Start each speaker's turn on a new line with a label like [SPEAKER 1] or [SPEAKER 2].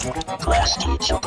[SPEAKER 1] Class teacher.